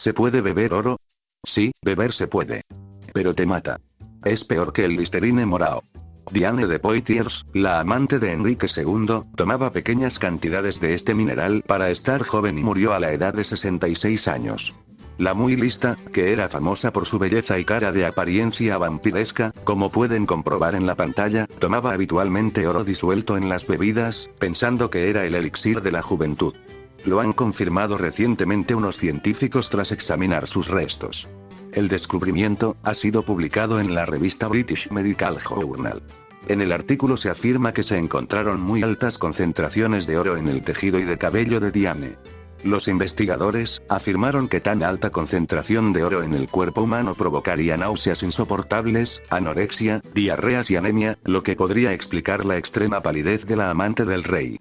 ¿Se puede beber oro? Sí, beber se puede. Pero te mata. Es peor que el Listerine morao. Diane de Poitiers, la amante de Enrique II, tomaba pequeñas cantidades de este mineral para estar joven y murió a la edad de 66 años. La muy lista, que era famosa por su belleza y cara de apariencia vampiresca, como pueden comprobar en la pantalla, tomaba habitualmente oro disuelto en las bebidas, pensando que era el elixir de la juventud. Lo han confirmado recientemente unos científicos tras examinar sus restos. El descubrimiento ha sido publicado en la revista British Medical Journal. En el artículo se afirma que se encontraron muy altas concentraciones de oro en el tejido y de cabello de Diane. Los investigadores afirmaron que tan alta concentración de oro en el cuerpo humano provocaría náuseas insoportables, anorexia, diarreas y anemia, lo que podría explicar la extrema palidez de la amante del rey.